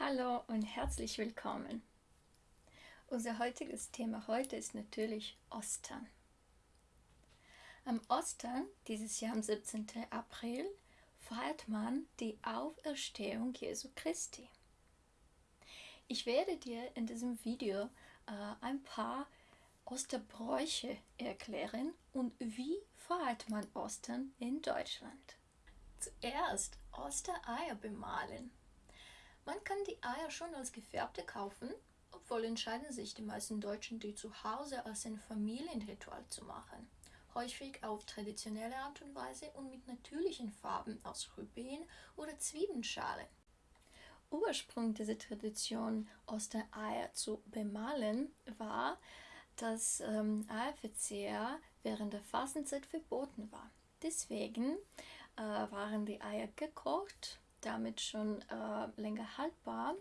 Hallo und herzlich willkommen. Unser heutiges Thema heute ist natürlich Ostern. Am Ostern, dieses Jahr am 17. April, feiert man die Auferstehung Jesu Christi. Ich werde dir in diesem Video äh, ein paar Osterbräuche erklären und wie feiert man Ostern in Deutschland. Zuerst Ostereier bemalen. Man kann die Eier schon als gefärbte kaufen, obwohl entscheiden sich die meisten Deutschen, die zu Hause als ein Familienritual zu machen. Häufig auf traditionelle Art und Weise und mit natürlichen Farben aus Rüben oder Zwiebelschale. Ursprung dieser Tradition, Ostereier zu bemalen, war, dass ähm, Eierverzehr während der Fastenzeit verboten war. Deswegen äh, waren die Eier gekocht damit schon äh, länger haltbar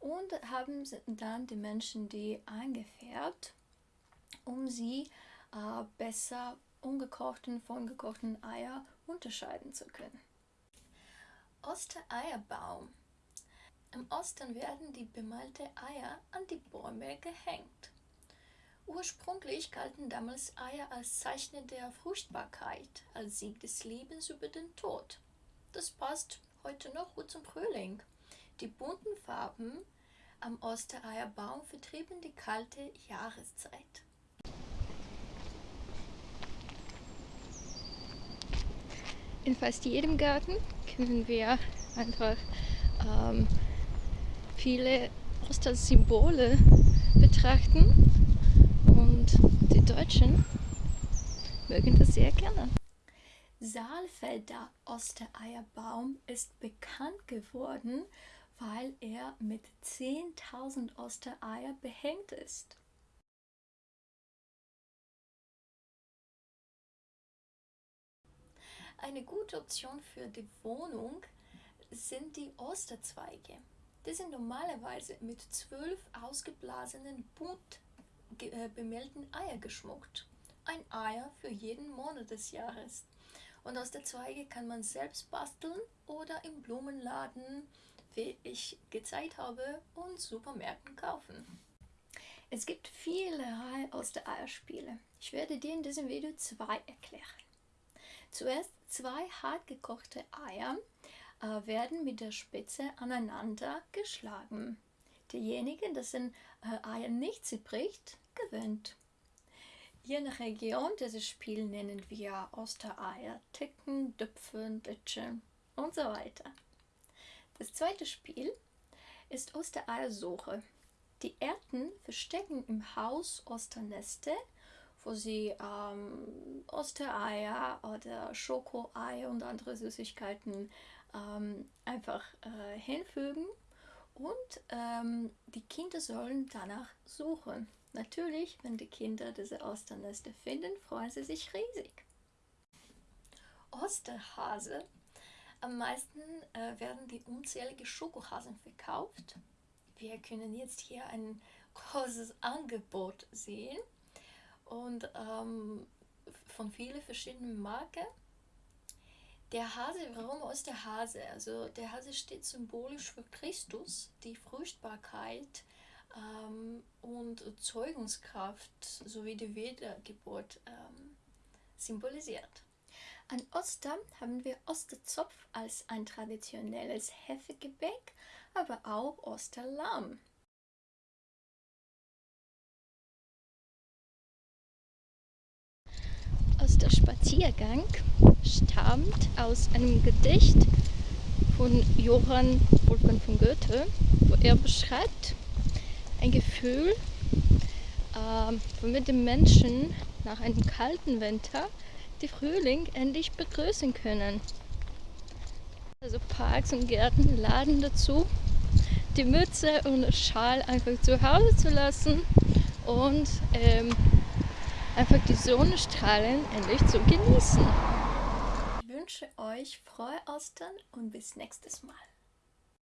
und haben dann die Menschen die eingefärbt, um sie äh, besser ungekochten von gekochten Eier unterscheiden zu können. Ostereierbaum. Am Ostern werden die bemalte Eier an die Bäume gehängt. Ursprünglich galten damals Eier als Zeichen der Fruchtbarkeit, als Sieg des Lebens über den Tod. Das passt heute noch gut zum Frühling. Die bunten Farben am Ostereierbaum vertrieben die kalte Jahreszeit. In fast jedem Garten können wir einfach ähm, viele Ostersymbole betrachten und die Deutschen mögen das sehr gerne. Saalfelder Ostereierbaum ist bekannt geworden, weil er mit 10.000 Ostereier behängt ist. Eine gute Option für die Wohnung sind die Osterzweige. Die sind normalerweise mit zwölf ausgeblasenen, bunt äh, bemeldeten Eier geschmuckt. Ein Eier für jeden Monat des Jahres. Und aus der Zweige kann man selbst basteln oder im Blumenladen, wie ich gezeigt habe, und Supermärkten kaufen. Es gibt viele aus der Eierspiele. Ich werde dir in diesem Video zwei erklären. Zuerst zwei hart gekochte Eier äh, werden mit der Spitze aneinander geschlagen. Derjenige, dessen äh, Eier nicht zerbricht, gewinnt. Je nach Region dieses Spiel nennen wir Ostereier, Ticken, Düpfen, Ditchen und so weiter. Das zweite Spiel ist Ostereiersuche. Die Enten verstecken im Haus Osterneste, wo sie ähm, Ostereier oder Schokoeier und andere Süßigkeiten ähm, einfach äh, hinfügen und ähm, die Kinder sollen danach suchen. Natürlich, wenn die Kinder diese Osternester finden, freuen sie sich riesig. Osterhase. Am meisten äh, werden die unzähligen Schokohasen verkauft. Wir können jetzt hier ein großes Angebot sehen und ähm, von vielen verschiedenen Marken. Der Hase, warum Osterhase? Also der Hase steht symbolisch für Christus, die Fruchtbarkeit, ähm, und Zeugungskraft sowie die Wiedergeburt ähm, symbolisiert. An Ostern haben wir Osterzopf als ein traditionelles Hefegebäck, aber auch Osterlamm. Osterspaziergang stammt aus einem Gedicht von Johann Wolfgang von Goethe, wo er beschreibt, ein Gefühl, äh, womit die Menschen nach einem kalten Winter die Frühling endlich begrüßen können. Also Parks und Gärten laden dazu, die Mütze und Schal einfach zu Hause zu lassen und ähm, einfach die Sonnenstrahlen endlich zu genießen. Ich wünsche euch frohe Ostern und bis nächstes Mal.